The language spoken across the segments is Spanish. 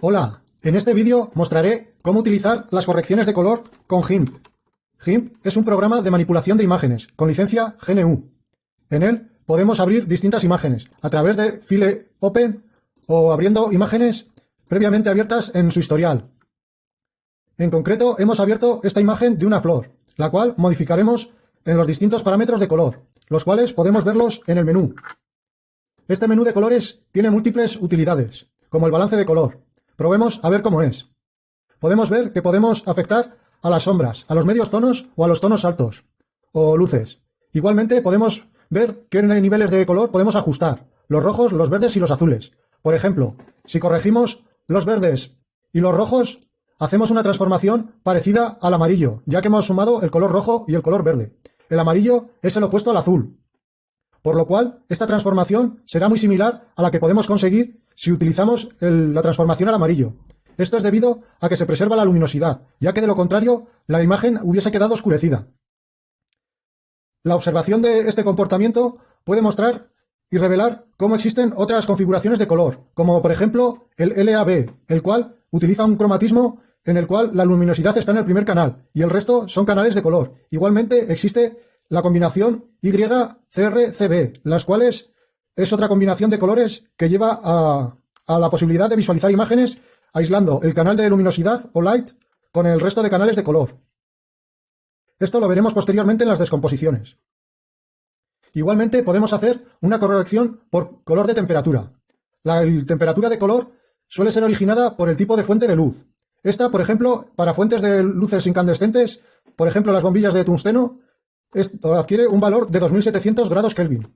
Hola, en este vídeo mostraré cómo utilizar las correcciones de color con GIMP. GIMP es un programa de manipulación de imágenes con licencia GNU. En él podemos abrir distintas imágenes a través de File Open o abriendo imágenes previamente abiertas en su historial. En concreto, hemos abierto esta imagen de una flor, la cual modificaremos en los distintos parámetros de color, los cuales podemos verlos en el menú. Este menú de colores tiene múltiples utilidades, como el balance de color, Probemos a ver cómo es. Podemos ver que podemos afectar a las sombras, a los medios tonos o a los tonos altos, o luces. Igualmente podemos ver qué niveles de color podemos ajustar, los rojos, los verdes y los azules. Por ejemplo, si corregimos los verdes y los rojos, hacemos una transformación parecida al amarillo, ya que hemos sumado el color rojo y el color verde. El amarillo es el opuesto al azul, por lo cual esta transformación será muy similar a la que podemos conseguir si utilizamos la transformación al amarillo. Esto es debido a que se preserva la luminosidad, ya que de lo contrario la imagen hubiese quedado oscurecida. La observación de este comportamiento puede mostrar y revelar cómo existen otras configuraciones de color, como por ejemplo el LAB, el cual utiliza un cromatismo en el cual la luminosidad está en el primer canal y el resto son canales de color. Igualmente existe la combinación YCRCB, las cuales es otra combinación de colores que lleva a, la posibilidad de visualizar imágenes aislando el canal de luminosidad o light con el resto de canales de color. Esto lo veremos posteriormente en las descomposiciones. Igualmente podemos hacer una corrección por color de temperatura. La temperatura de color suele ser originada por el tipo de fuente de luz. Esta, por ejemplo, para fuentes de luces incandescentes, por ejemplo las bombillas de tungsteno, adquiere un valor de 2700 grados Kelvin.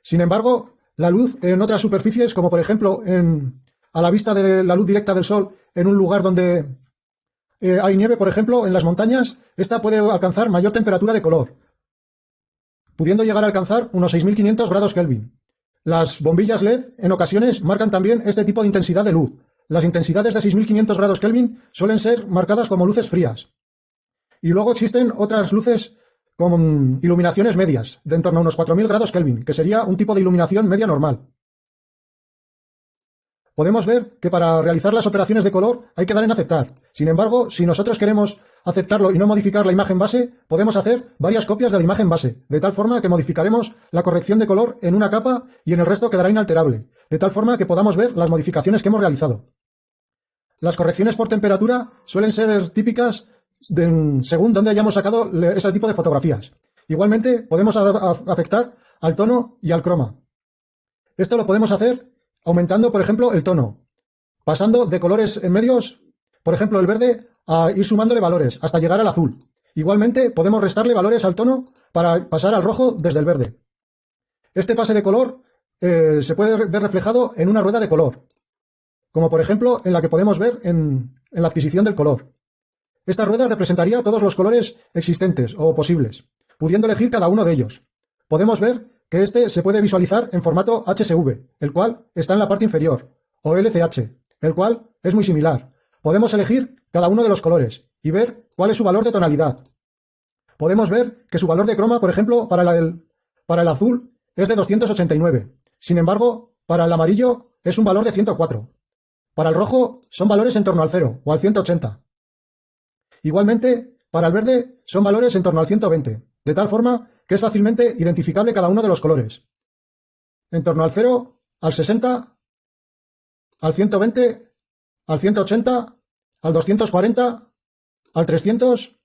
Sin embargo, la luz en otras superficies, como por ejemplo en, a la vista de la luz directa del sol en un lugar donde eh, hay nieve, por ejemplo, en las montañas, esta puede alcanzar mayor temperatura de color, pudiendo llegar a alcanzar unos 6500 grados Kelvin. Las bombillas LED en ocasiones marcan también este tipo de intensidad de luz. Las intensidades de 6500 grados Kelvin suelen ser marcadas como luces frías. Y luego existen otras luces con iluminaciones medias, de en torno a unos 4000 grados Kelvin, que sería un tipo de iluminación media normal. Podemos ver que para realizar las operaciones de color hay que dar en aceptar. Sin embargo, si nosotros queremos aceptarlo y no modificar la imagen base, podemos hacer varias copias de la imagen base, de tal forma que modificaremos la corrección de color en una capa y en el resto quedará inalterable, de tal forma que podamos ver las modificaciones que hemos realizado. Las correcciones por temperatura suelen ser típicas según dónde hayamos sacado ese tipo de fotografías. Igualmente, podemos afectar al tono y al croma. Esto lo podemos hacer aumentando, por ejemplo, el tono, pasando de colores en medios, por ejemplo, el verde, a ir sumándole valores hasta llegar al azul. Igualmente, podemos restarle valores al tono para pasar al rojo desde el verde. Este pase de color eh, se puede ver reflejado en una rueda de color, como por ejemplo en la que podemos ver en la adquisición del color. Esta rueda representaría todos los colores existentes o posibles, pudiendo elegir cada uno de ellos. Podemos ver que este se puede visualizar en formato HSV, el cual está en la parte inferior, o LCH, el cual es muy similar. Podemos elegir cada uno de los colores y ver cuál es su valor de tonalidad. Podemos ver que su valor de croma, por ejemplo, para, el, para el azul es de 289. Sin embargo, para el amarillo es un valor de 104. Para el rojo son valores en torno al 0 o al 180. Igualmente, para el verde son valores en torno al 120, de tal forma que es fácilmente identificable cada uno de los colores. En torno al 0, al 60, al 120, al 180, al 240, al 300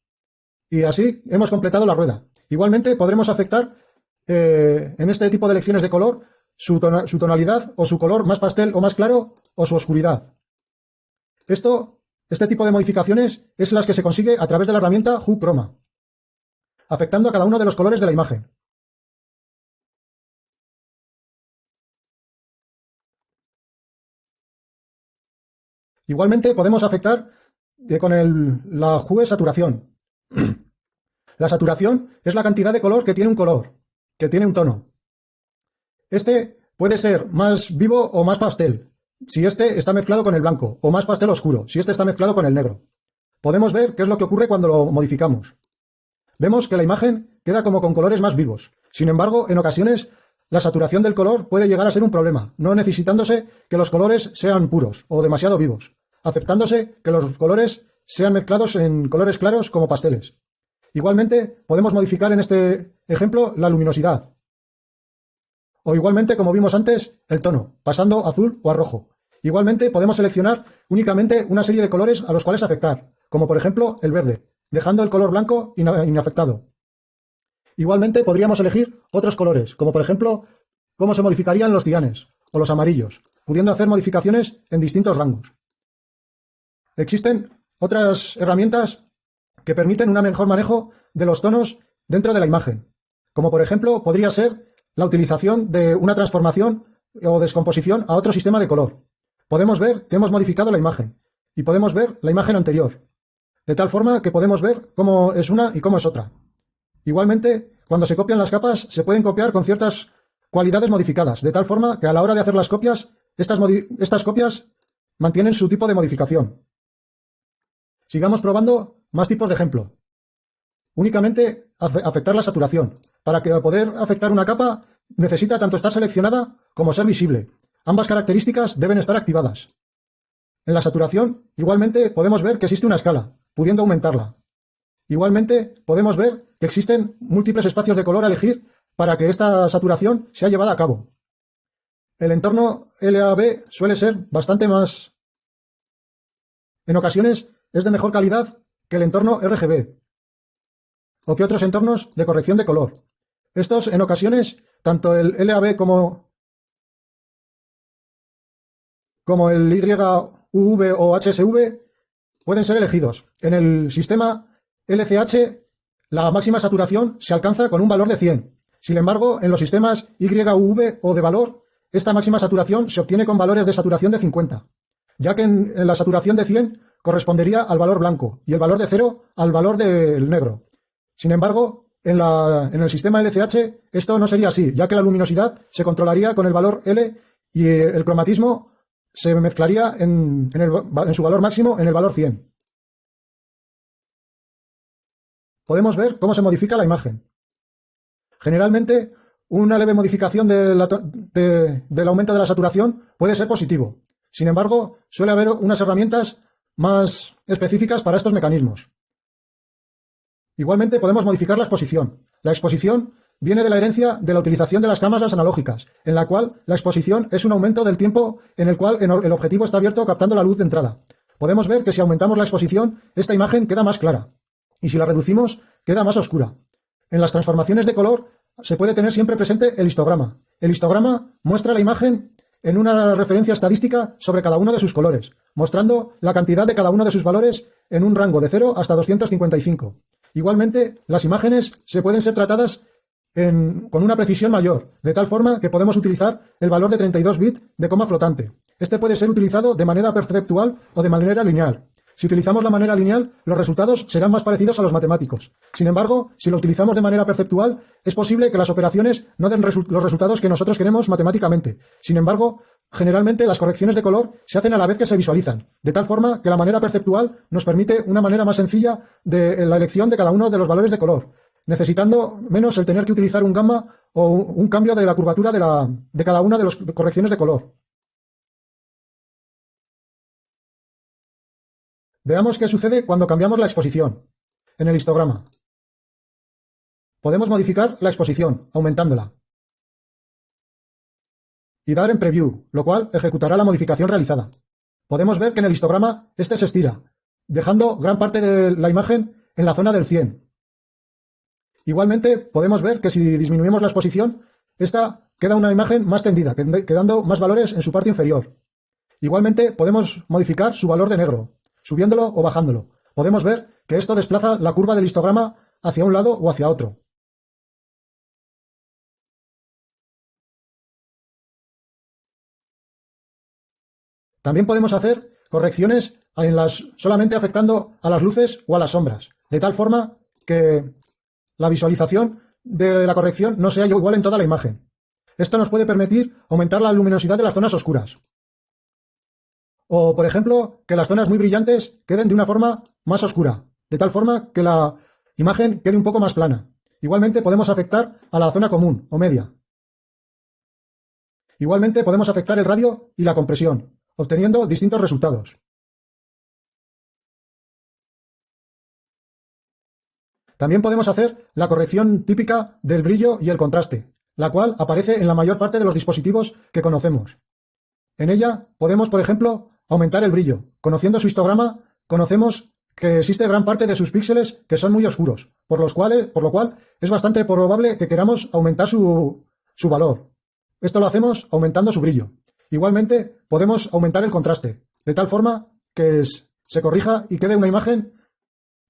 y así hemos completado la rueda. Igualmente podremos afectar eh, en este tipo de elecciones de color su, su tonalidad o su color más pastel o más claro o su oscuridad. Esto este tipo de modificaciones es las que se consigue a través de la herramienta Hue Chroma, afectando a cada uno de los colores de la imagen. Igualmente podemos afectar eh, con la Hue Saturación. la saturación es la cantidad de color que tiene un color, que tiene un tono. Este puede ser más vivo o más pastel, si este está mezclado con el blanco, o más pastel oscuro, si este está mezclado con el negro. Podemos ver qué es lo que ocurre cuando lo modificamos. Vemos que la imagen queda como con colores más vivos. Sin embargo, en ocasiones, la saturación del color puede llegar a ser un problema, no necesitándose que los colores sean puros o demasiado vivos. aceptándose que los colores sean mezclados en colores claros como pasteles. Igualmente, podemos modificar en este ejemplo la luminosidad. O igualmente, como vimos antes, el tono, pasando a azul o a rojo. Igualmente, podemos seleccionar únicamente una serie de colores a los cuales afectar, como por ejemplo el verde, dejando el color blanco inafectado. Igualmente, podríamos elegir otros colores, como por ejemplo, cómo se modificarían los cianes o los amarillos, pudiendo hacer modificaciones en distintos rangos. Existen otras herramientas que permiten un mejor manejo de los tonos dentro de la imagen, como por ejemplo podría ser la utilización de una transformación o descomposición a otro sistema de color. Podemos ver que hemos modificado la imagen y podemos ver la imagen anterior, de tal forma que podemos ver cómo es una y cómo es otra. Igualmente, cuando se copian las capas, se pueden copiar con ciertas cualidades modificadas, de tal forma que a la hora de hacer las copias, estas, copias mantienen su tipo de modificación. Sigamos probando más tipos de ejemplo. Únicamente afectar la saturación. Para que poder afectar una capa necesita tanto estar seleccionada como ser visible. Ambas características deben estar activadas. En la saturación, igualmente podemos ver que existe una escala, pudiendo aumentarla. Igualmente, podemos ver que existen múltiples espacios de color a elegir para que esta saturación sea llevada a cabo. El entorno LAB suele ser bastante más... En ocasiones es de mejor calidad que el entorno RGB o que otros entornos de corrección de color. Estos, en ocasiones, tanto el LAB como, el YUV o HSV pueden ser elegidos. En el sistema LCH, la máxima saturación se alcanza con un valor de 100. Sin embargo, en los sistemas YUV o de valor, esta máxima saturación se obtiene con valores de saturación de 50, ya que en, la saturación de 100 correspondería al valor blanco y el valor de cero al valor del negro. Sin embargo, en, el sistema LCH esto no sería así, ya que la luminosidad se controlaría con el valor L y el cromatismo se mezclaría en, en su valor máximo en el valor 100. Podemos ver cómo se modifica la imagen. Generalmente, una leve modificación del aumento de la saturación puede ser positivo. Sin embargo, suele haber unas herramientas más específicas para estos mecanismos. Igualmente podemos modificar la exposición. La exposición viene de la herencia de la utilización de las cámaras analógicas, en la cual la exposición es un aumento del tiempo en el cual el objetivo está abierto captando la luz de entrada. Podemos ver que si aumentamos la exposición, esta imagen queda más clara, y si la reducimos, queda más oscura. En las transformaciones de color se puede tener siempre presente el histograma. El histograma muestra la imagen en una referencia estadística sobre cada uno de sus colores, mostrando la cantidad de cada uno de sus valores en un rango de 0 hasta 255. Igualmente, las imágenes se pueden ser tratadas con una precisión mayor, de tal forma que podemos utilizar el valor de 32 bits de coma flotante. Este puede ser utilizado de manera perceptual o de manera lineal. Si utilizamos la manera lineal, los resultados serán más parecidos a los matemáticos. Sin embargo, si lo utilizamos de manera perceptual, es posible que las operaciones no den los resultados que nosotros queremos matemáticamente. Sin embargo, generalmente las correcciones de color se hacen a la vez que se visualizan, de tal forma que la manera perceptual nos permite una manera más sencilla de la elección de cada uno de los valores de color, necesitando menos el tener que utilizar un gamma o un cambio de la curvatura de, de cada una de las correcciones de color. Veamos qué sucede cuando cambiamos la exposición. En el histograma. Podemos modificar la exposición, aumentándola. Y dar en Preview, lo cual ejecutará la modificación realizada. Podemos ver que en el histograma este se estira, dejando gran parte de la imagen en la zona del 100. Igualmente, podemos ver que si disminuimos la exposición, esta queda una imagen más tendida, quedando más valores en su parte inferior. Igualmente, podemos modificar su valor de negro, subiéndolo o bajándolo. Podemos ver que esto desplaza la curva del histograma hacia un lado o hacia otro. También podemos hacer correcciones en las, solamente afectando a las luces o a las sombras, de tal forma que la visualización de la corrección no sea igual en toda la imagen. Esto nos puede permitir aumentar la luminosidad de las zonas oscuras. O, por ejemplo, que las zonas muy brillantes queden de una forma más oscura, de tal forma que la imagen quede un poco más plana. Igualmente podemos afectar a la zona común o media. Igualmente podemos afectar el radio y la compresión, obteniendo distintos resultados. También podemos hacer la corrección típica del brillo y el contraste, la cual aparece en la mayor parte de los dispositivos que conocemos. En ella podemos, por ejemplo, aumentar el brillo. Conociendo su histograma, conocemos que existe gran parte de sus píxeles que son muy oscuros, por, los cuales, por lo cual es bastante probable que queramos aumentar su, su valor. Esto lo hacemos aumentando su brillo. Igualmente, podemos aumentar el contraste, de tal forma que se corrija y quede una imagen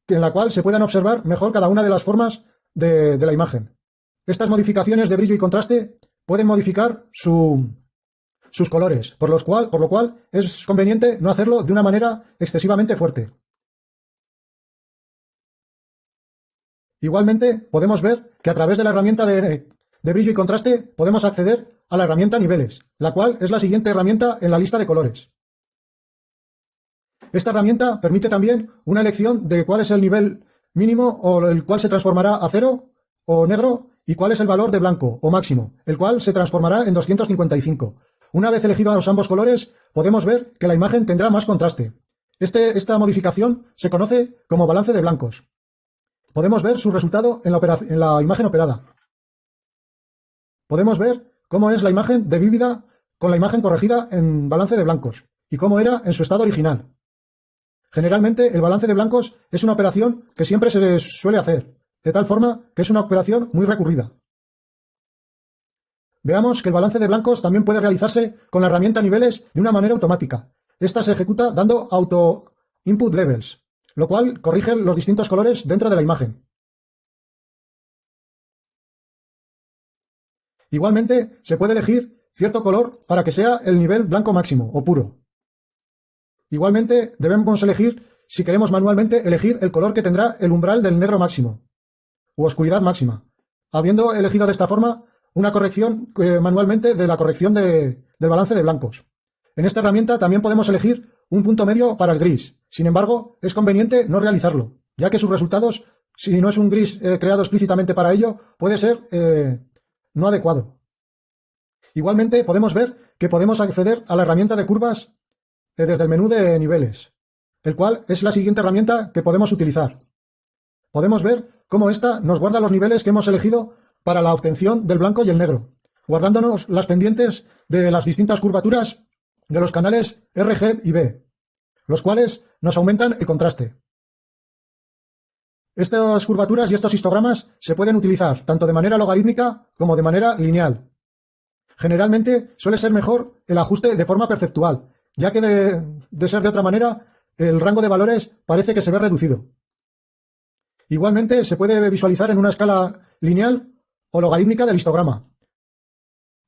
en la cual se puedan observar mejor cada una de las formas de, la imagen. Estas modificaciones de brillo y contraste pueden modificar sus colores, por, por lo cual es conveniente no hacerlo de una manera excesivamente fuerte. Igualmente, podemos ver que a través de la herramienta de, de brillo y contraste podemos acceder a la herramienta niveles, la cual es la siguiente herramienta en la lista de colores. Esta herramienta permite también una elección de cuál es el nivel mínimo o el cual se transformará a cero o negro y cuál es el valor de blanco o máximo, el cual se transformará en 255. Una vez elegidos ambos colores, podemos ver que la imagen tendrá más contraste. Este, esta modificación se conoce como balance de blancos. Podemos ver su resultado en la, en la imagen operada. Podemos ver cómo es la imagen de vívida con la imagen corregida en balance de blancos y cómo era en su estado original. Generalmente, el balance de blancos es una operación que siempre se suele hacer, de tal forma que es una operación muy recurrida. Veamos que el balance de blancos también puede realizarse con la herramienta niveles de una manera automática. Esta se ejecuta dando auto input levels, lo cual corrige los distintos colores dentro de la imagen. Igualmente, se puede elegir cierto color para que sea el nivel blanco máximo o puro. Igualmente, debemos elegir, si queremos manualmente, elegir el color que tendrá el umbral del negro máximo, u oscuridad máxima, habiendo elegido de esta forma una corrección eh, manualmente de la corrección del balance de blancos. En esta herramienta también podemos elegir un punto medio para el gris. Sin embargo, es conveniente no realizarlo, ya que sus resultados, si no es un gris eh, creado explícitamente para ello, puede ser eh, no adecuado. Igualmente, podemos ver que podemos acceder a la herramienta de curvas eh, desde el menú de niveles, el cual es la siguiente herramienta que podemos utilizar. Podemos ver cómo ésta nos guarda los niveles que hemos elegido para la obtención del blanco y el negro, guardándonos las pendientes de las distintas curvaturas de los canales RG y B, los cuales nos aumentan el contraste. Estas curvaturas y estos histogramas se pueden utilizar tanto de manera logarítmica como de manera lineal. Generalmente suele ser mejor el ajuste de forma perceptual, ya que de, ser de otra manera, el rango de valores parece que se ve reducido. Igualmente, se puede visualizar en una escala lineal o logarítmica del histograma.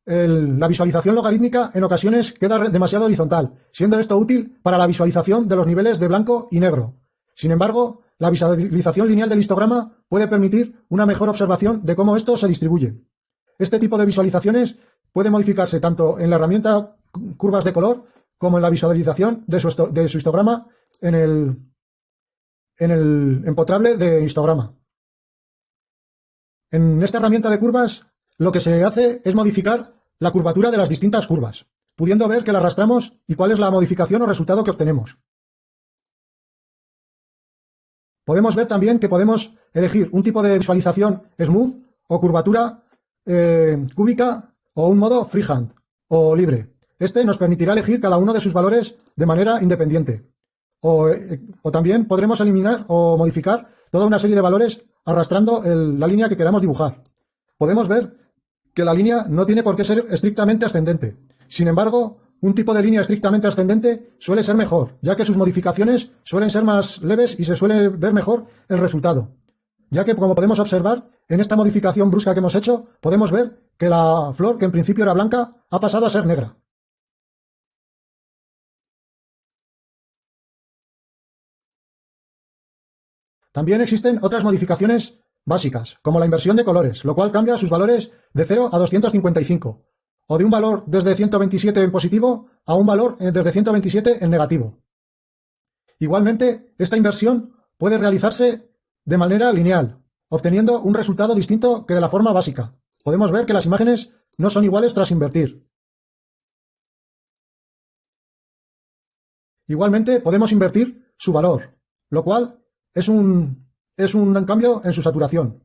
la visualización logarítmica en ocasiones queda demasiado horizontal, siendo esto útil para la visualización de los niveles de blanco y negro. Sin embargo, la visualización lineal del histograma puede permitir una mejor observación de cómo esto se distribuye. Este tipo de visualizaciones puede modificarse tanto en la herramienta curvas de color como en la visualización de su, histograma en el, en el empotrable de histograma. En esta herramienta de curvas, lo que se hace es modificar la curvatura de las distintas curvas, pudiendo ver que la arrastramos y cuál es la modificación o resultado que obtenemos. Podemos ver también que podemos elegir un tipo de visualización smooth o curvatura eh, cúbica o un modo freehand o libre. Este nos permitirá elegir cada uno de sus valores de manera independiente. O, eh, también podremos eliminar o modificar toda una serie de valores arrastrando la línea que queramos dibujar. Podemos ver que la línea no tiene por qué ser estrictamente ascendente. Sin embargo, un tipo de línea estrictamente ascendente suele ser mejor, ya que sus modificaciones suelen ser más leves y se suele ver mejor el resultado. Ya que, como podemos observar, en esta modificación brusca que hemos hecho, podemos ver que la flor, que en principio era blanca, ha pasado a ser negra. También existen otras modificaciones básicas, como la inversión de colores, lo cual cambia sus valores de 0 a 255, o de un valor desde 127 en positivo a un valor eh, desde 127 en negativo. Igualmente, esta inversión puede realizarse de manera lineal, obteniendo un resultado distinto que de la forma básica. Podemos ver que las imágenes no son iguales tras invertir. Igualmente, podemos invertir su valor, lo cual es un, es un cambio en su saturación.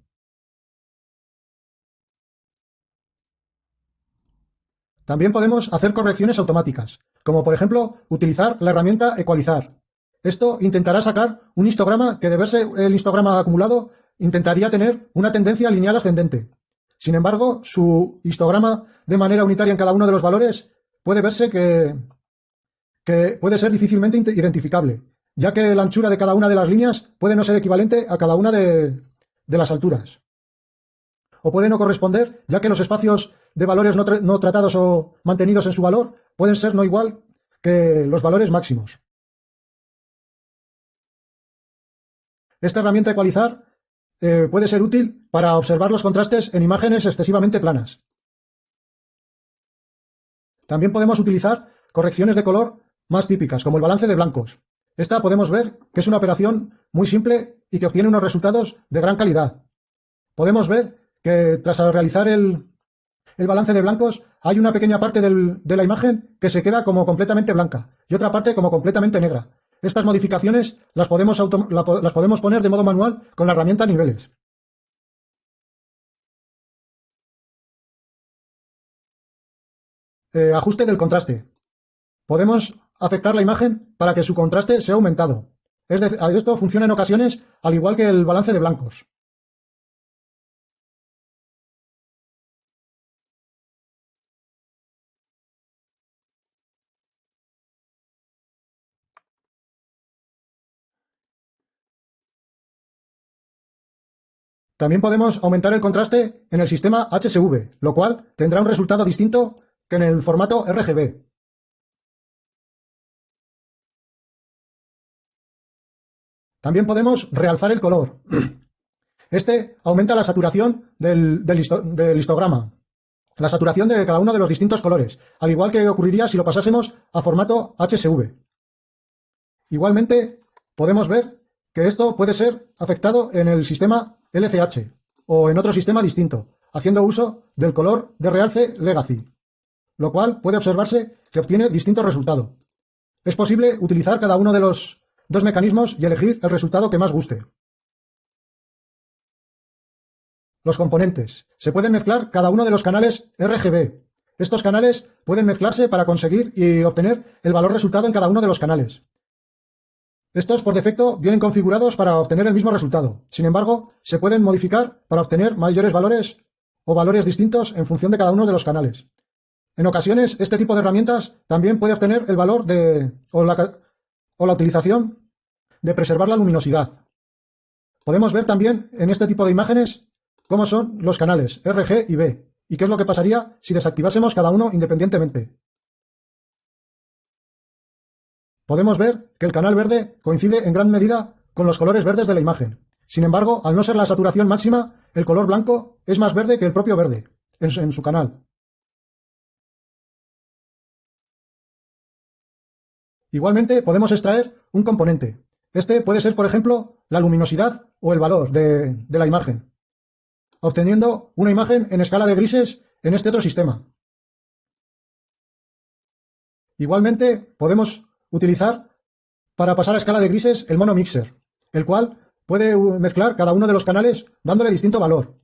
También podemos hacer correcciones automáticas, como por ejemplo utilizar la herramienta ecualizar. Esto intentará sacar un histograma que de verse el histograma acumulado intentaría tener una tendencia lineal ascendente. Sin embargo, su histograma de manera unitaria en cada uno de los valores puede verse que, que puede ser difícilmente identificable, ya que la anchura de cada una de las líneas puede no ser equivalente a cada una de, las alturas. O puede no corresponder, ya que los espacios de valores no, tratados o mantenidos en su valor pueden ser no igual que los valores máximos. Esta herramienta ecualizar eh, puede ser útil para observar los contrastes en imágenes excesivamente planas. También podemos utilizar correcciones de color más típicas, como el balance de blancos. Esta podemos ver que es una operación muy simple y que obtiene unos resultados de gran calidad. Podemos ver que tras realizar el, balance de blancos hay una pequeña parte de la imagen que se queda como completamente blanca y otra parte como completamente negra. Estas modificaciones las podemos, las podemos poner de modo manual con la herramienta niveles. Eh, ajuste del contraste. Podemos afectar la imagen para que su contraste sea aumentado. Es esto funciona en ocasiones al igual que el balance de blancos. También podemos aumentar el contraste en el sistema HSV, lo cual tendrá un resultado distinto que en el formato RGB. También podemos realzar el color. Este aumenta la saturación del, histograma, la saturación de cada uno de los distintos colores, al igual que ocurriría si lo pasásemos a formato HSV. Igualmente, podemos ver que esto puede ser afectado en el sistema LCH o en otro sistema distinto, haciendo uso del color de realce Legacy, lo cual puede observarse que obtiene distinto resultado. Es posible utilizar cada uno de los dos mecanismos y elegir el resultado que más guste. Los componentes. Se pueden mezclar cada uno de los canales RGB. Estos canales pueden mezclarse para conseguir y obtener el valor resultado en cada uno de los canales. Estos por defecto vienen configurados para obtener el mismo resultado. Sin embargo, se pueden modificar para obtener mayores valores o valores distintos en función de cada uno de los canales. En ocasiones, este tipo de herramientas también puede obtener el valor de o la, la utilización de preservar la luminosidad. Podemos ver también en este tipo de imágenes cómo son los canales RG y B y qué es lo que pasaría si desactivásemos cada uno independientemente. Podemos ver que el canal verde coincide en gran medida con los colores verdes de la imagen. Sin embargo, al no ser la saturación máxima, el color blanco es más verde que el propio verde en su canal. Igualmente podemos extraer un componente. Este puede ser, por ejemplo, la luminosidad o el valor de, la imagen, obteniendo una imagen en escala de grises en este otro sistema. Igualmente podemos utilizar para pasar a escala de grises el mono mixer, el cual puede mezclar cada uno de los canales dándole distinto valor.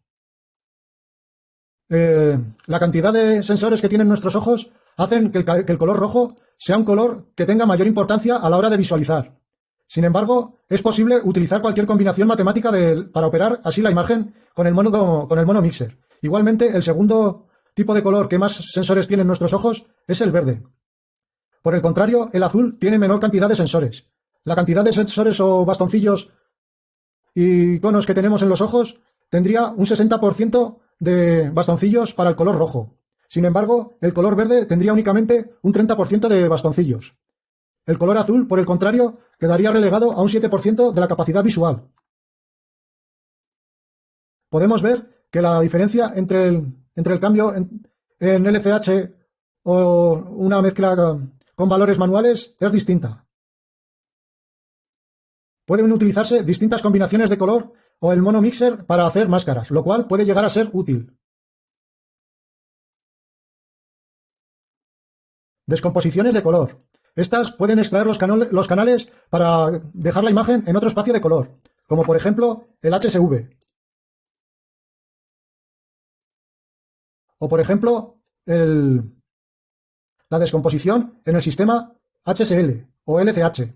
Eh, la cantidad de sensores que tienen nuestros ojos hacen que el, color rojo sea un color que tenga mayor importancia a la hora de visualizar. Sin embargo, es posible utilizar cualquier combinación matemática para operar así la imagen con el, mono, con el mono mixer. Igualmente, el segundo tipo de color que más sensores tienen nuestros ojos es el verde. Por el contrario, el azul tiene menor cantidad de sensores. La cantidad de sensores o bastoncillos y conos que tenemos en los ojos tendría un 60% de bastoncillos para el color rojo. Sin embargo, el color verde tendría únicamente un 30% de bastoncillos. El color azul, por el contrario, quedaría relegado a un 7% de la capacidad visual. Podemos ver que la diferencia entre el, entre el cambio en, en LCH o una mezcla con valores manuales es distinta. Pueden utilizarse distintas combinaciones de color o el mono mixer para hacer máscaras, lo cual puede llegar a ser útil. Descomposiciones de color. Estas pueden extraer los, canales para dejar la imagen en otro espacio de color, como por ejemplo el HSV. O por ejemplo, el, la descomposición en el sistema HSL o LCH,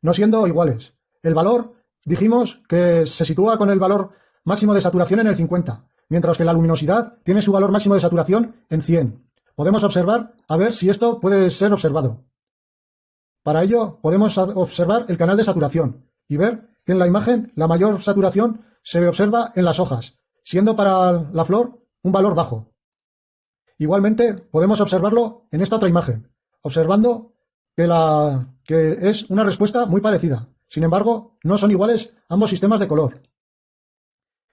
no siendo iguales. El valor, dijimos que se sitúa con el valor máximo de saturación en el 50, mientras que la luminosidad tiene su valor máximo de saturación en 100. Podemos observar a ver si esto puede ser observado. Para ello podemos observar el canal de saturación y ver que en la imagen la mayor saturación se observa en las hojas, siendo para la flor un valor bajo. Igualmente podemos observarlo en esta otra imagen, observando que, la, que es una respuesta muy parecida. Sin embargo, no son iguales ambos sistemas de color.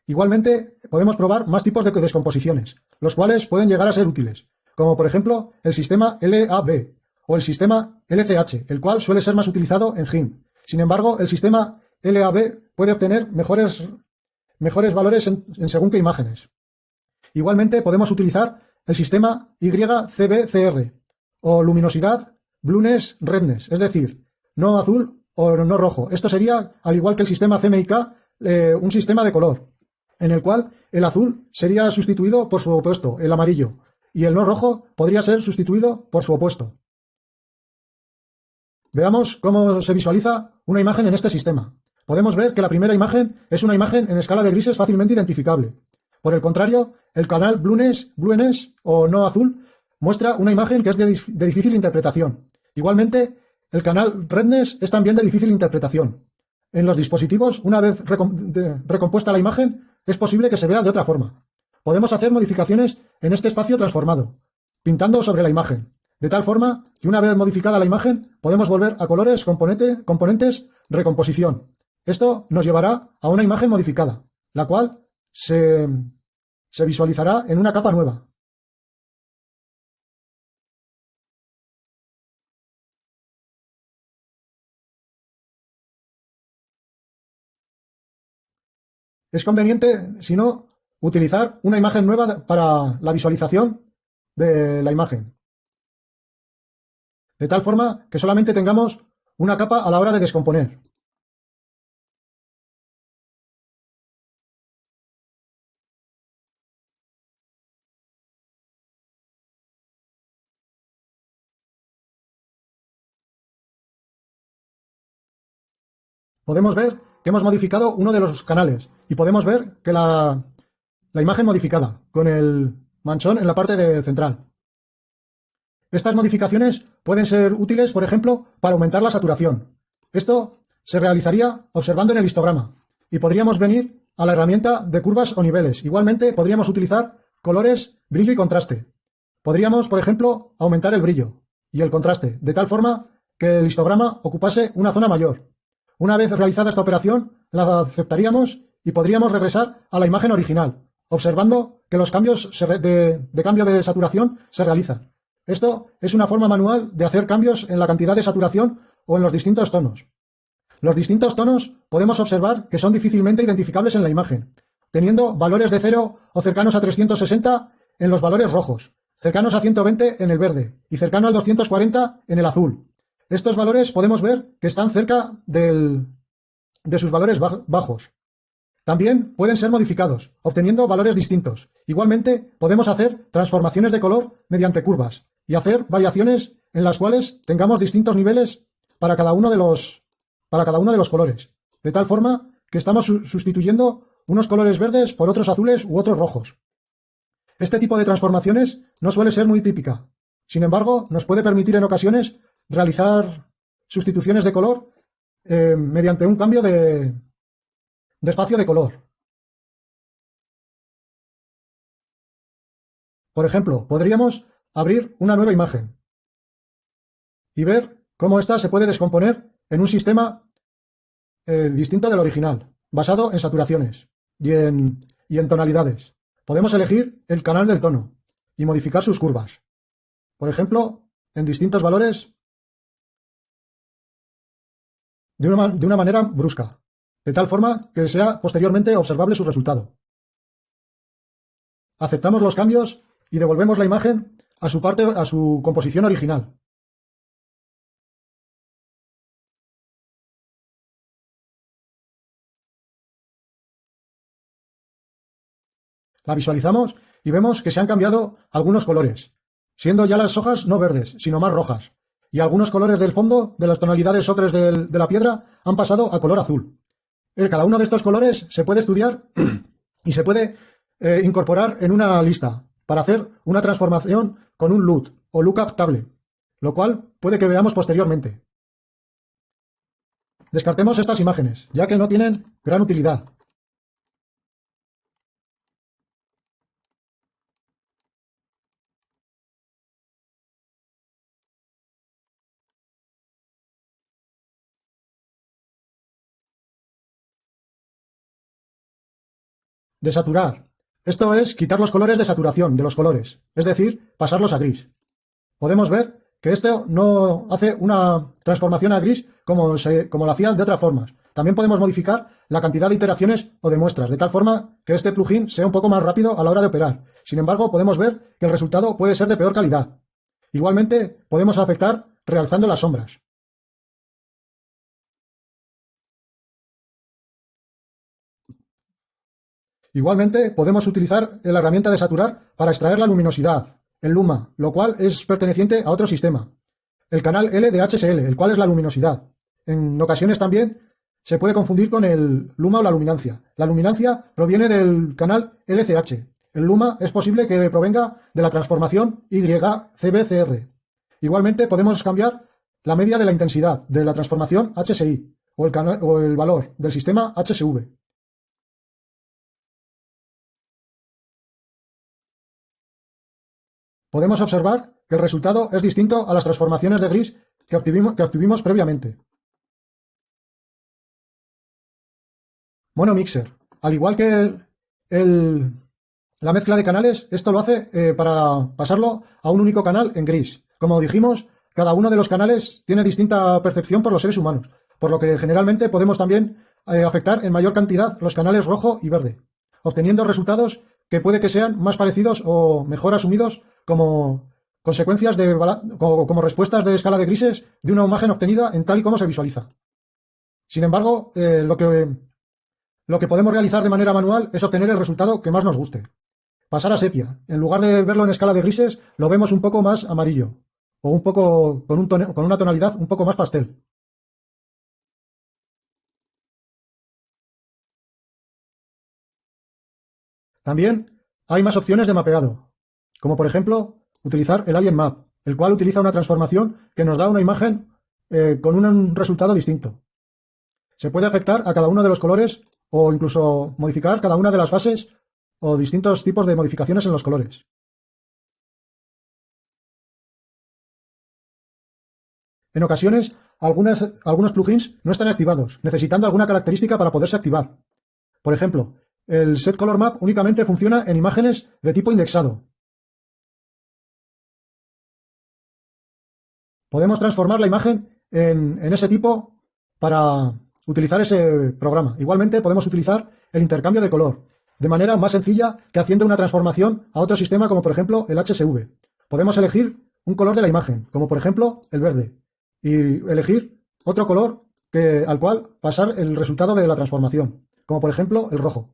Igualmente, podemos probar más tipos de descomposiciones, los cuales pueden llegar a ser útiles, como por ejemplo el sistema LAB o el sistema LCH, el cual suele ser más utilizado en GIMP. Sin embargo, el sistema LAB puede obtener mejores, mejores valores en, en según qué imágenes. Igualmente, podemos utilizar el sistema YCBCR o luminosidad blueness redness, es decir, no azul o no rojo. Esto sería, al igual que el sistema CMYK, eh, un sistema de color, en el cual el azul sería sustituido por su opuesto, el amarillo, y el no rojo podría ser sustituido por su opuesto. Veamos cómo se visualiza una imagen en este sistema. Podemos ver que la primera imagen es una imagen en escala de grises fácilmente identificable. Por el contrario, el canal Blueness, Blueness o no azul muestra una imagen que es de, difícil interpretación. Igualmente, el canal Redness es también de difícil interpretación. En los dispositivos, una vez recompuesta la imagen, es posible que se vea de otra forma. Podemos hacer modificaciones en este espacio transformado, pintando sobre la imagen, de tal forma que una vez modificada la imagen, podemos volver a colores componente, componentes recomposición. Esto nos llevará a una imagen modificada, la cual se, visualizará en una capa nueva. Es conveniente, si no, utilizar una imagen nueva para la visualización de la imagen. De tal forma que solamente tengamos una capa a la hora de descomponer. Podemos ver que hemos modificado uno de los canales y podemos ver que la, imagen modificada con el manchón en la parte de central. Estas modificaciones pueden ser útiles, por ejemplo, para aumentar la saturación. Esto se realizaría observando en el histograma y podríamos venir a la herramienta de curvas o niveles. Igualmente podríamos utilizar colores, brillo y contraste. Podríamos, por ejemplo, aumentar el brillo y el contraste, de tal forma que el histograma ocupase una zona mayor. Una vez realizada esta operación, la aceptaríamos y podríamos regresar a la imagen original, observando que los cambios de, cambio de saturación se realizan. Esto es una forma manual de hacer cambios en la cantidad de saturación o en los distintos tonos. Los distintos tonos podemos observar que son difícilmente identificables en la imagen, teniendo valores de 0 o cercanos a 360 en los valores rojos, cercanos a 120 en el verde y cercano al 240 en el azul, estos valores podemos ver que están cerca de sus valores bajos. También pueden ser modificados, obteniendo valores distintos. Igualmente, podemos hacer transformaciones de color mediante curvas y hacer variaciones en las cuales tengamos distintos niveles para cada uno de los, para cada uno de los colores. De tal forma que estamos sustituyendo unos colores verdes por otros azules u otros rojos. Este tipo de transformaciones no suele ser muy típica. Sin embargo, nos puede permitir en ocasiones realizar sustituciones de color eh, mediante un cambio de, espacio de color. Por ejemplo, podríamos abrir una nueva imagen y ver cómo ésta se puede descomponer en un sistema eh, distinto del original, basado en saturaciones y en tonalidades. Podemos elegir el canal del tono y modificar sus curvas. Por ejemplo, en distintos valores de una, de una manera brusca, de tal forma que sea posteriormente observable su resultado. Aceptamos los cambios y devolvemos la imagen a su, parte, a su composición original. La visualizamos y vemos que se han cambiado algunos colores, siendo ya las hojas no verdes, sino más rojas y algunos colores del fondo, de las tonalidades ocres de la piedra, han pasado a color azul. Cada uno de estos colores se puede estudiar y se puede eh, incorporar en una lista para hacer una transformación con un LUT o lookup table, lo cual puede que veamos posteriormente. Descartemos estas imágenes, ya que no tienen gran utilidad. Desaturar. Esto es quitar los colores de saturación de los colores, es decir, pasarlos a gris. Podemos ver que esto no hace una transformación a gris como, como lo hacían de otras formas. También podemos modificar la cantidad de iteraciones o de muestras, de tal forma que este plugin sea un poco más rápido a la hora de operar. Sin embargo, podemos ver que el resultado puede ser de peor calidad. Igualmente, podemos afectar realzando las sombras. Igualmente, podemos utilizar la herramienta de saturar para extraer la luminosidad, el luma, lo cual es perteneciente a otro sistema. El canal L de HSL, el cual es la luminosidad. En ocasiones también se puede confundir con el luma o la luminancia. La luminancia proviene del canal LCH. El luma es posible que provenga de la transformación YCBCR. Igualmente podemos cambiar la media de la intensidad de la transformación HSI o el, o el valor del sistema HSV. Podemos observar que el resultado es distinto a las transformaciones de gris que obtuvimos, previamente. Mono Mixer. Al igual que la mezcla de canales, esto lo hace eh, para pasarlo a un único canal en gris. Como dijimos, cada uno de los canales tiene distinta percepción por los seres humanos, por lo que generalmente podemos también eh, afectar en mayor cantidad los canales rojo y verde, obteniendo resultados que puede que sean más parecidos o mejor asumidos como consecuencias de como, respuestas de escala de grises de una imagen obtenida en tal y como se visualiza. Sin embargo, eh, lo, que, lo que podemos realizar de manera manual es obtener el resultado que más nos guste. Pasar a sepia. En lugar de verlo en escala de grises, lo vemos un poco más amarillo o un poco con, un con una tonalidad un poco más pastel. También hay más opciones de mapeado como por ejemplo utilizar el Alien Map, el cual utiliza una transformación que nos da una imagen eh, con un resultado distinto. Se puede afectar a cada uno de los colores o incluso modificar cada una de las fases o distintos tipos de modificaciones en los colores. En ocasiones, algunos plugins no están activados, necesitando alguna característica para poderse activar. Por ejemplo, el Set Color Map únicamente funciona en imágenes de tipo indexado, podemos transformar la imagen en, ese tipo para utilizar ese programa. Igualmente podemos utilizar el intercambio de color, de manera más sencilla que haciendo una transformación a otro sistema como por ejemplo el HSV. Podemos elegir un color de la imagen, como por ejemplo el verde, y elegir otro color al cual pasar el resultado de la transformación, como por ejemplo el rojo.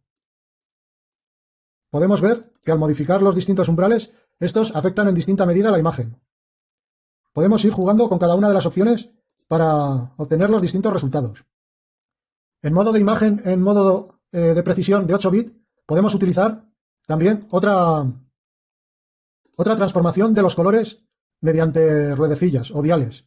Podemos ver que al modificar los distintos umbrales, estos afectan en distinta medida la imagen. Podemos ir jugando con cada una de las opciones para obtener los distintos resultados. En modo de imagen, en modo eh, de precisión de 8 bits, podemos utilizar también otra, otra transformación de los colores mediante ruedecillas o diales.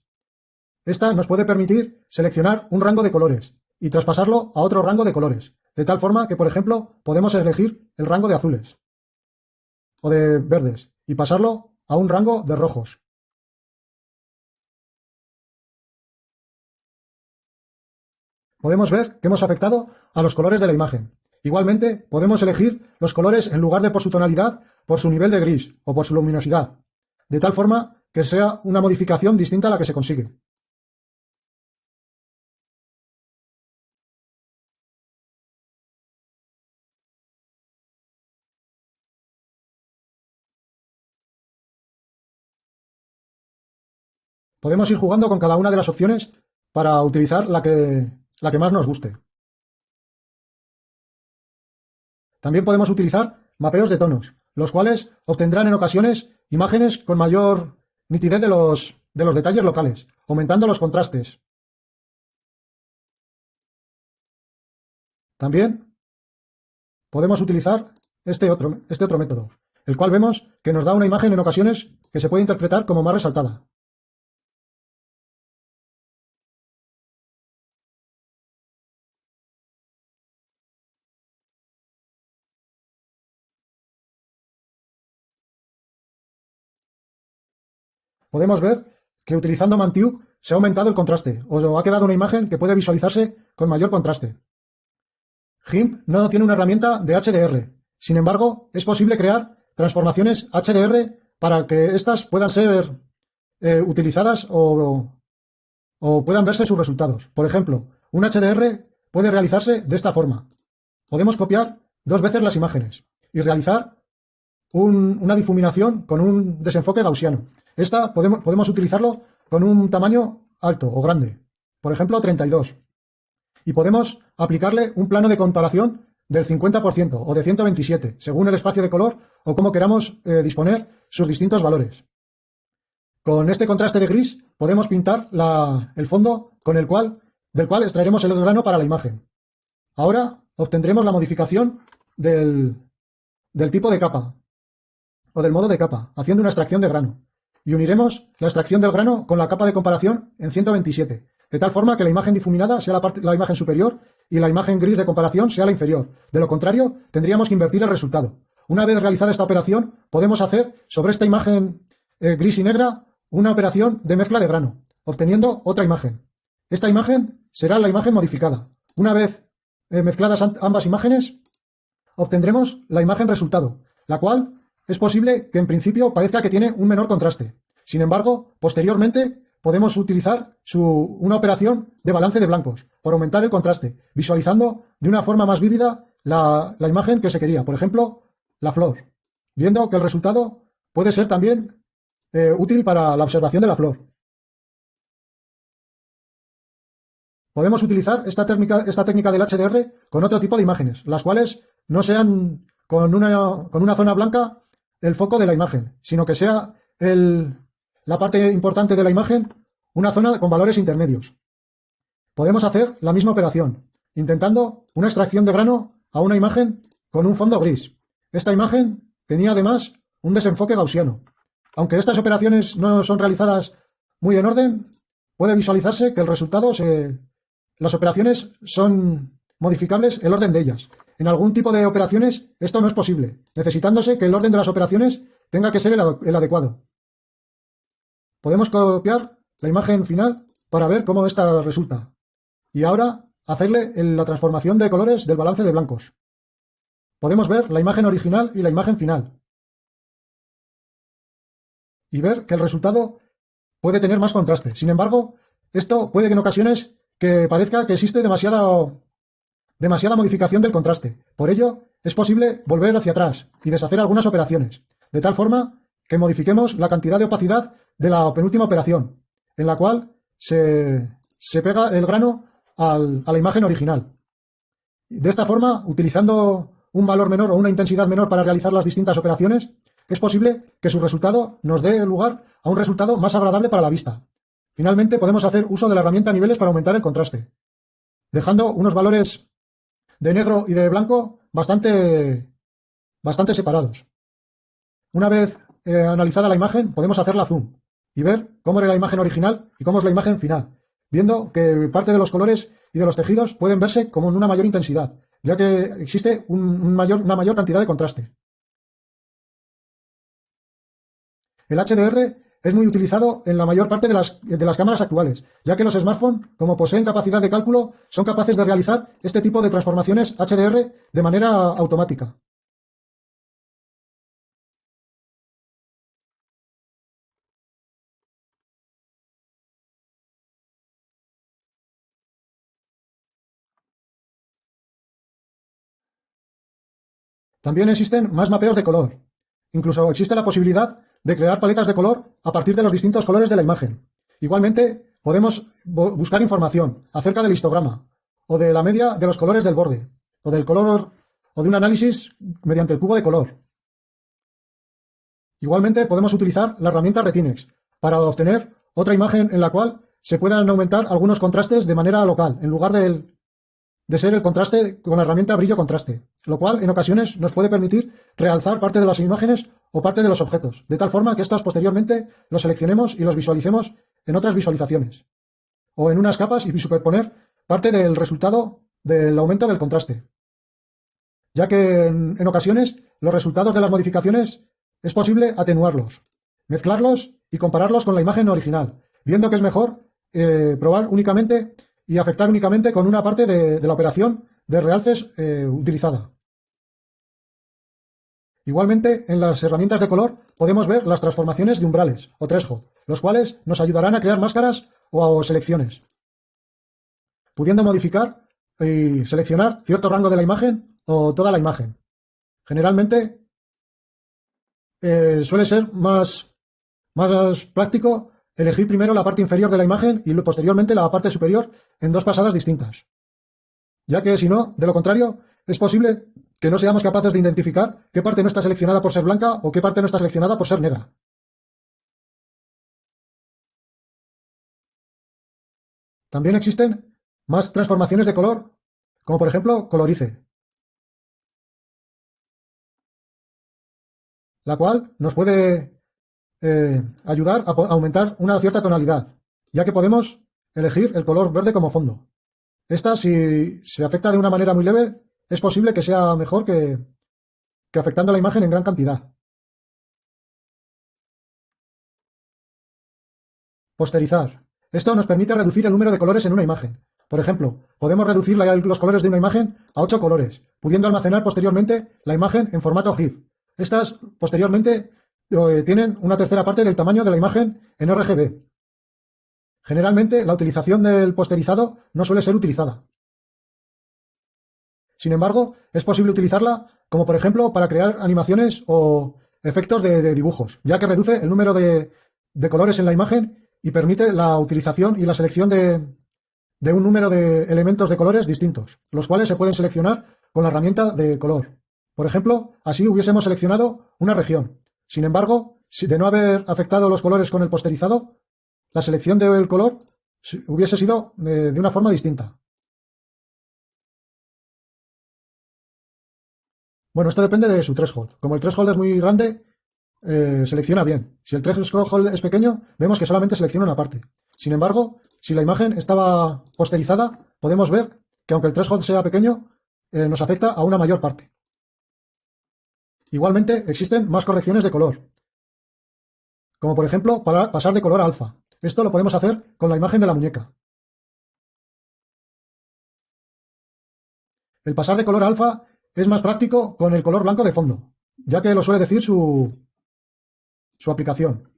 Esta nos puede permitir seleccionar un rango de colores y traspasarlo a otro rango de colores, de tal forma que, por ejemplo, podemos elegir el rango de azules o de verdes y pasarlo a un rango de rojos. Podemos ver que hemos afectado a los colores de la imagen. Igualmente, podemos elegir los colores en lugar de por su tonalidad, por su nivel de gris o por su luminosidad, de tal forma que sea una modificación distinta a la que se consigue. Podemos ir jugando con cada una de las opciones para utilizar la que la que más nos guste. También podemos utilizar mapeos de tonos, los cuales obtendrán en ocasiones imágenes con mayor nitidez de los, de los detalles locales, aumentando los contrastes. También podemos utilizar este otro, este otro método, el cual vemos que nos da una imagen en ocasiones que se puede interpretar como más resaltada. Podemos ver que utilizando Mantiuk se ha aumentado el contraste, o ha quedado una imagen que puede visualizarse con mayor contraste. GIMP no tiene una herramienta de HDR, sin embargo, es posible crear transformaciones HDR para que éstas puedan ser eh, utilizadas o puedan verse sus resultados. Por ejemplo, un HDR puede realizarse de esta forma. Podemos copiar dos veces las imágenes y realizar una difuminación con un desenfoque gaussiano. Esta podemos, podemos utilizarlo con un tamaño alto o grande, por ejemplo 32. Y podemos aplicarle un plano de comparación del 50% o de 127, según el espacio de color o cómo queramos eh, disponer sus distintos valores. Con este contraste de gris podemos pintar el fondo con el cual, del cual extraeremos el grano para la imagen. Ahora obtendremos la modificación del tipo de capa o del modo de capa, haciendo una extracción de grano y uniremos la extracción del grano con la capa de comparación en 127, de tal forma que la imagen difuminada sea la, parte, imagen superior y la imagen gris de comparación sea la inferior. De lo contrario, tendríamos que invertir el resultado. Una vez realizada esta operación, podemos hacer sobre esta imagen eh, gris y negra una operación de mezcla de grano, obteniendo otra imagen. Esta imagen será la imagen modificada. Una vez eh, mezcladas ambas imágenes, obtendremos la imagen resultado, la cual es posible que en principio parezca que tiene un menor contraste. Sin embargo, posteriormente podemos utilizar una operación de balance de blancos para aumentar el contraste, visualizando de una forma más vívida la, imagen que se quería. Por ejemplo, la flor, viendo que el resultado puede ser también eh, útil para la observación de la flor. Podemos utilizar esta técnica, del HDR con otro tipo de imágenes, las cuales no sean con una zona blanca el foco de la imagen, sino que sea la parte importante de la imagen una zona con valores intermedios. Podemos hacer la misma operación, intentando una extracción de grano a una imagen con un fondo gris. Esta imagen tenía además un desenfoque gaussiano. Aunque estas operaciones no son realizadas muy en orden, puede visualizarse que el resultado se... Las operaciones son modificables el orden de ellas, en algún tipo de operaciones esto no es posible, necesitándose que el orden de las operaciones tenga que ser el, adecuado. Podemos copiar la imagen final para ver cómo esta resulta. Y ahora hacerle la transformación de colores del balance de blancos. Podemos ver la imagen original y la imagen final. Y ver que el resultado puede tener más contraste. Sin embargo, esto puede que en ocasiones que parezca que existe demasiada demasiada modificación del contraste. Por ello, es posible volver hacia atrás y deshacer algunas operaciones, de tal forma que modifiquemos la cantidad de opacidad de la penúltima operación, en la cual se, pega el grano a la imagen original. De esta forma, utilizando un valor menor o una intensidad menor para realizar las distintas operaciones, es posible que su resultado nos dé lugar a un resultado más agradable para la vista. Finalmente, podemos hacer uso de la herramienta niveles para aumentar el contraste, dejando unos valores de negro y de blanco bastante, bastante separados. Una vez eh, analizada la imagen, podemos hacerla zoom y ver cómo era la imagen original y cómo es la imagen final, viendo que parte de los colores y de los tejidos pueden verse como en una mayor intensidad, ya que existe una mayor cantidad de contraste. El HDR es muy utilizado en la mayor parte de las, de las cámaras actuales, ya que los smartphones, como poseen capacidad de cálculo, son capaces de realizar este tipo de transformaciones HDR de manera automática. También existen más mapeos de color. Incluso existe la posibilidad de crear paletas de color a partir de los distintos colores de la imagen. Igualmente, podemos buscar información acerca del histograma, o de la media de los colores del borde, o del color, o de un análisis mediante el cubo de color. Igualmente podemos utilizar la herramienta Retinex para obtener otra imagen en la cual se puedan aumentar algunos contrastes de manera local, en lugar de ser el contraste con la herramienta brillo contraste, lo cual en ocasiones nos puede permitir realzar parte de las imágenes o parte de los objetos, de tal forma que estos posteriormente los seleccionemos y los visualicemos en otras visualizaciones, o en unas capas y superponer parte del resultado del aumento del contraste, ya que en ocasiones los resultados de las modificaciones es posible atenuarlos, mezclarlos y compararlos con la imagen original, viendo que es mejor eh, probar únicamente y afectar únicamente con una parte de, la operación de realces eh, utilizada. Igualmente, en las herramientas de color podemos ver las transformaciones de umbrales o threshold, los cuales nos ayudarán a crear máscaras o selecciones, pudiendo modificar y seleccionar cierto rango de la imagen o toda la imagen. Generalmente eh, suele ser más, más práctico elegir primero la parte inferior de la imagen y posteriormente la parte superior en dos pasadas distintas. Ya que si no, de lo contrario, es posible que no seamos capaces de identificar qué parte no está seleccionada por ser blanca o qué parte no está seleccionada por ser negra. También existen más transformaciones de color, como por ejemplo colorice, la cual nos puede eh, ayudar a, aumentar una cierta tonalidad, ya que podemos elegir el color verde como fondo. Esta, si se afecta de una manera muy leve, es posible que sea mejor que, que afectando la imagen en gran cantidad. Posterizar. Esto nos permite reducir el número de colores en una imagen. Por ejemplo, podemos reducir los colores de una imagen a 8 colores, pudiendo almacenar posteriormente la imagen en formato GIF. Estas, posteriormente, tienen una tercera parte del tamaño de la imagen en RGB. Generalmente, la utilización del posterizado no suele ser utilizada. Sin embargo, es posible utilizarla como por ejemplo para crear animaciones o efectos de, dibujos, ya que reduce el número de, colores en la imagen y permite la utilización y la selección de, de un número de elementos de colores distintos, los cuales se pueden seleccionar con la herramienta de color. Por ejemplo, así hubiésemos seleccionado una región, sin embargo, si de no haber afectado los colores con el posterizado, la selección del color hubiese sido eh, de, una forma distinta. Bueno, esto depende de su threshold. Como el threshold es muy grande, eh, selecciona bien. Si el threshold es pequeño, vemos que solamente selecciona una parte. Sin embargo, si la imagen estaba posterizada, podemos ver que aunque el threshold sea pequeño, eh, nos afecta a una mayor parte. Igualmente, existen más correcciones de color, como por ejemplo para pasar de color a alfa. Esto lo podemos hacer con la imagen de la muñeca. El pasar de color a alfa es más práctico con el color blanco de fondo, ya que lo suele decir su, su aplicación.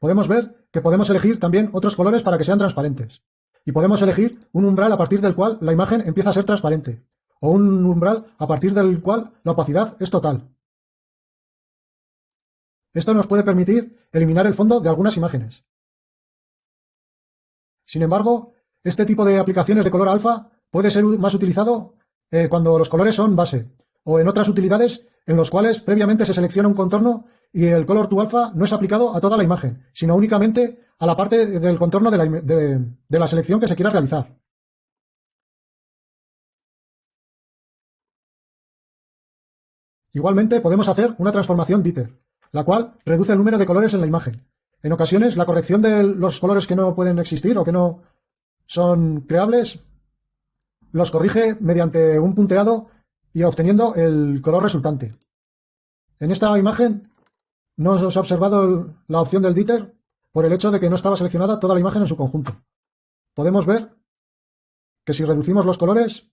Podemos ver que podemos elegir también otros colores para que sean transparentes. Y podemos elegir un umbral a partir del cual la imagen empieza a ser transparente, o un umbral a partir del cual la opacidad es total. Esto nos puede permitir eliminar el fondo de algunas imágenes. Sin embargo, este tipo de aplicaciones de color alfa puede ser más utilizado eh, cuando los colores son base, o en otras utilidades en los cuales previamente se selecciona un contorno y el color to alfa no es aplicado a toda la imagen, sino únicamente a la parte del contorno de la selección que se quiera realizar. Igualmente podemos hacer una transformación Dieter, la cual reduce el número de colores en la imagen. En ocasiones la corrección de los colores que no pueden existir o que no son creables los corrige mediante un punteado y obteniendo el color resultante. En esta imagen no se ha observado la opción del Dieter por el hecho de que no estaba seleccionada toda la imagen en su conjunto. Podemos ver que si reducimos los colores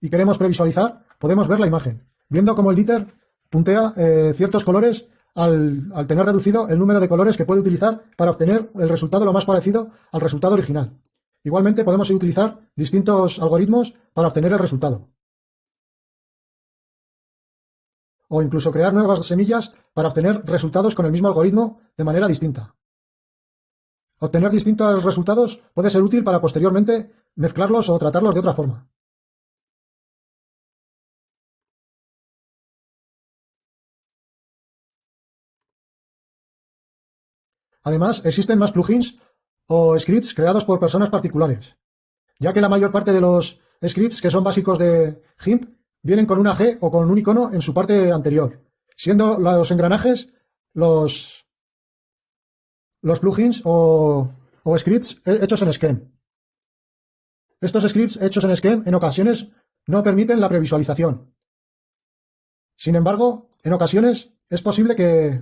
y queremos previsualizar, podemos ver la imagen viendo cómo el Dieter puntea eh, ciertos colores al, tener reducido el número de colores que puede utilizar para obtener el resultado lo más parecido al resultado original. Igualmente podemos utilizar distintos algoritmos para obtener el resultado. O incluso crear nuevas semillas para obtener resultados con el mismo algoritmo de manera distinta. Obtener distintos resultados puede ser útil para posteriormente mezclarlos o tratarlos de otra forma. Además, existen más plugins o scripts creados por personas particulares, ya que la mayor parte de los scripts que son básicos de GIMP vienen con una G o con un icono en su parte anterior, siendo los engranajes los, los plugins o, o scripts hechos en Scheme. Estos scripts hechos en Scheme en ocasiones no permiten la previsualización. Sin embargo, en ocasiones es posible que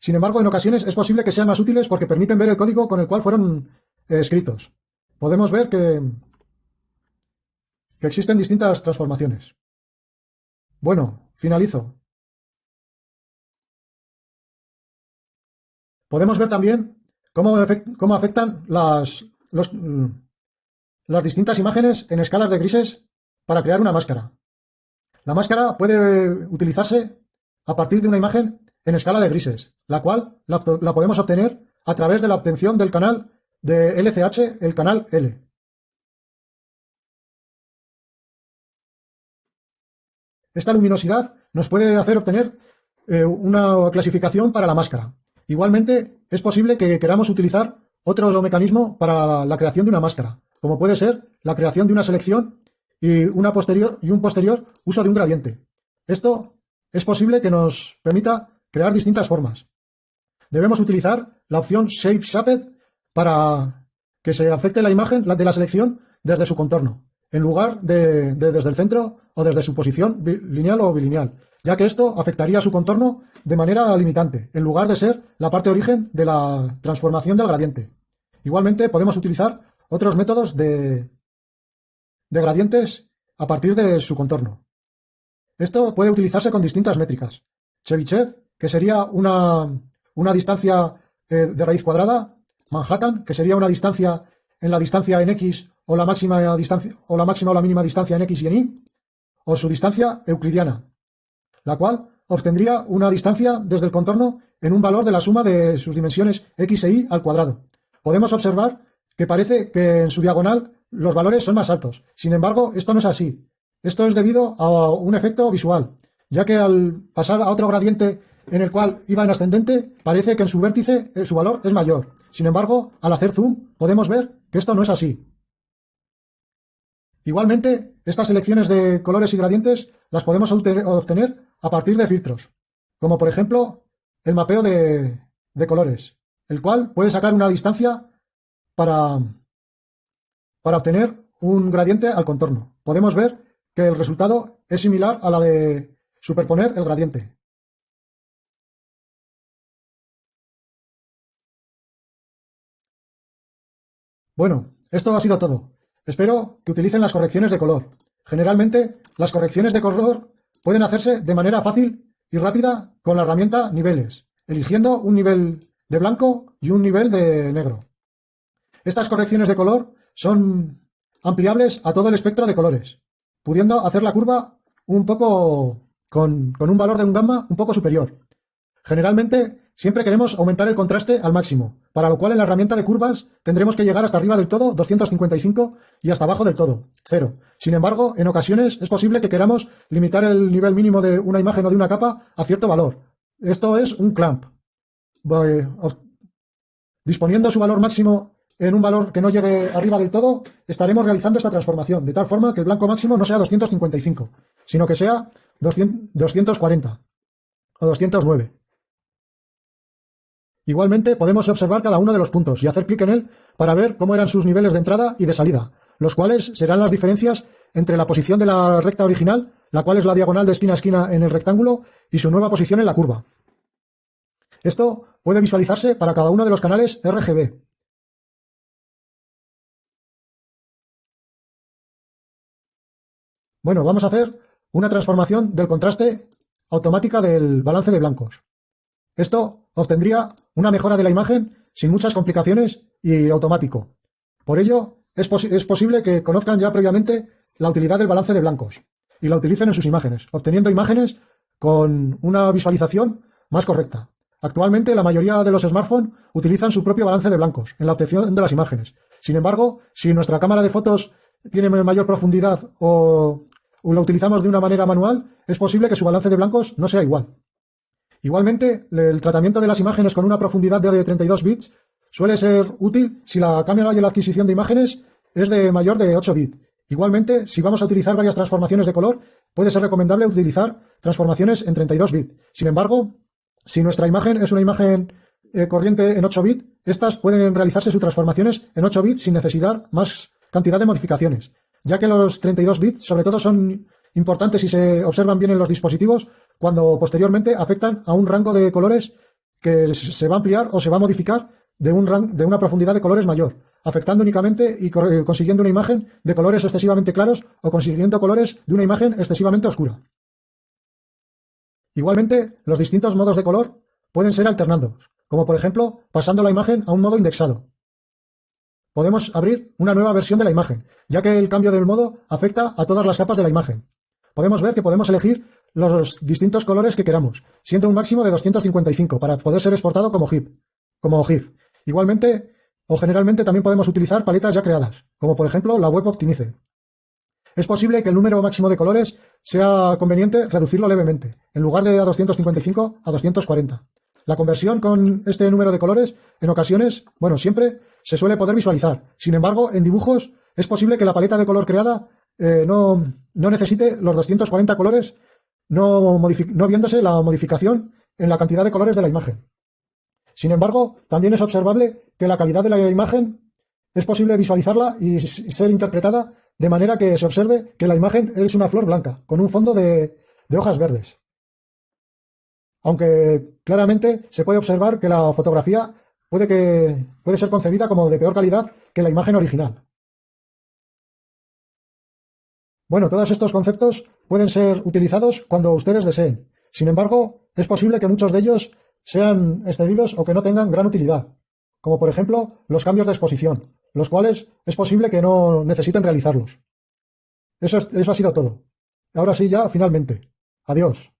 Sin embargo, en ocasiones es posible que sean más útiles porque permiten ver el código con el cual fueron eh, escritos. Podemos ver que, existen distintas transformaciones. Bueno, finalizo. Podemos ver también cómo, cómo afectan las, mm, las distintas imágenes en escalas de grises para crear una máscara. La máscara puede utilizarse a partir de una imagen en escala de grises, la cual la, podemos obtener a través de la obtención del canal de LCH, el canal L. Esta luminosidad nos puede hacer obtener eh, una clasificación para la máscara. Igualmente, es posible que queramos utilizar otro mecanismo para la creación de una máscara, como puede ser la creación de una selección y, una posterior, y un posterior uso de un gradiente. Esto es posible que nos permita crear distintas formas. Debemos utilizar la opción Shape Shaped para que se afecte la imagen de la selección desde su contorno, en lugar de, desde el centro o desde su posición lineal o bilineal, ya que esto afectaría su contorno de manera limitante, en lugar de ser la parte origen de la transformación del gradiente. Igualmente podemos utilizar otros métodos de, de gradientes a partir de su contorno. Esto puede utilizarse con distintas métricas. Chebyshev que sería una, una distancia eh, de raíz cuadrada, Manhattan, que sería una distancia en la distancia en x o la máxima distancia o la máxima o la mínima distancia en x y en y, o su distancia euclidiana, la cual obtendría una distancia desde el contorno en un valor de la suma de sus dimensiones x e y al cuadrado. Podemos observar que parece que en su diagonal los valores son más altos. Sin embargo, esto no es así. Esto es debido a un efecto visual, ya que al pasar a otro gradiente en el cual iba en ascendente, parece que en su vértice eh, su valor es mayor. Sin embargo, al hacer zoom, podemos ver que esto no es así. Igualmente, estas selecciones de colores y gradientes las podemos obtener a partir de filtros, como por ejemplo el mapeo de, colores, el cual puede sacar una distancia para, para obtener un gradiente al contorno. Podemos ver que el resultado es similar a la de superponer el gradiente. Bueno, esto ha sido todo. Espero que utilicen las correcciones de color. Generalmente, las correcciones de color pueden hacerse de manera fácil y rápida con la herramienta Niveles, eligiendo un nivel de blanco y un nivel de negro. Estas correcciones de color son ampliables a todo el espectro de colores, pudiendo hacer la curva un poco con, con un valor de un gamma un poco superior. Generalmente Siempre queremos aumentar el contraste al máximo, para lo cual en la herramienta de curvas tendremos que llegar hasta arriba del todo, 255, y hasta abajo del todo, 0. Sin embargo, en ocasiones es posible que queramos limitar el nivel mínimo de una imagen o de una capa a cierto valor. Esto es un clamp. Disponiendo su valor máximo en un valor que no llegue arriba del todo, estaremos realizando esta transformación, de tal forma que el blanco máximo no sea 255, sino que sea 240 o 209. Igualmente podemos observar cada uno de los puntos y hacer clic en él para ver cómo eran sus niveles de entrada y de salida, los cuales serán las diferencias entre la posición de la recta original, la cual es la diagonal de esquina a esquina en el rectángulo, y su nueva posición en la curva. Esto puede visualizarse para cada uno de los canales RGB. Bueno, vamos a hacer una transformación del contraste automática del balance de blancos. Esto obtendría una mejora de la imagen sin muchas complicaciones y automático. Por ello, es, posible que conozcan ya previamente la utilidad del balance de blancos y la utilicen en sus imágenes, obteniendo imágenes con una visualización más correcta. Actualmente la mayoría de los smartphones utilizan su propio balance de blancos en la obtención de las imágenes. Sin embargo, si nuestra cámara de fotos tiene mayor profundidad o lo utilizamos de una manera manual, es posible que su balance de blancos no sea igual. Igualmente, el tratamiento de las imágenes con una profundidad de 32 bits suele ser útil si la cámara y la adquisición de imágenes es de mayor de 8 bits. Igualmente, si vamos a utilizar varias transformaciones de color, puede ser recomendable utilizar transformaciones en 32 bits. Sin embargo, si nuestra imagen es una imagen eh, corriente en 8 bits, estas pueden realizarse sus transformaciones en 8 bits sin necesidad más cantidad de modificaciones, ya que los 32 bits sobre todo son importantes si se observan bien en los dispositivos cuando posteriormente afectan a un rango de colores que se va a ampliar o se va a modificar de, un de una profundidad de colores mayor, afectando únicamente y eh, consiguiendo una imagen de colores excesivamente claros o consiguiendo colores de una imagen excesivamente oscura. Igualmente, los distintos modos de color pueden ser alternados, como por ejemplo pasando la imagen a un modo indexado. Podemos abrir una nueva versión de la imagen, ya que el cambio del modo afecta a todas las capas de la imagen. Podemos ver que podemos elegir los distintos colores que queramos, siendo un máximo de 255 para poder ser exportado como GIF. Como GIF. Igualmente, o generalmente también podemos utilizar paletas ya creadas, como por ejemplo la Web Optimize. Es posible que el número máximo de colores sea conveniente reducirlo levemente, en lugar de a 255 a 240. La conversión con este número de colores, en ocasiones, bueno, siempre se suele poder visualizar. Sin embargo, en dibujos es posible que la paleta de color creada eh, no, no, necesite los 240 colores, no, no viéndose la modificación en la cantidad de colores de la imagen. Sin embargo, también es observable que la calidad de la imagen es posible visualizarla y ser interpretada de manera que se observe que la imagen es una flor blanca, con un fondo de, hojas verdes. Aunque claramente se puede observar que la fotografía puede, que, puede ser concebida como de peor calidad que la imagen original. Bueno, todos estos conceptos pueden ser utilizados cuando ustedes deseen. Sin embargo, es posible que muchos de ellos sean excedidos o que no tengan gran utilidad, como por ejemplo los cambios de exposición, los cuales es posible que no necesiten realizarlos. Eso, eso ha sido todo. Ahora sí, ya finalmente. Adiós.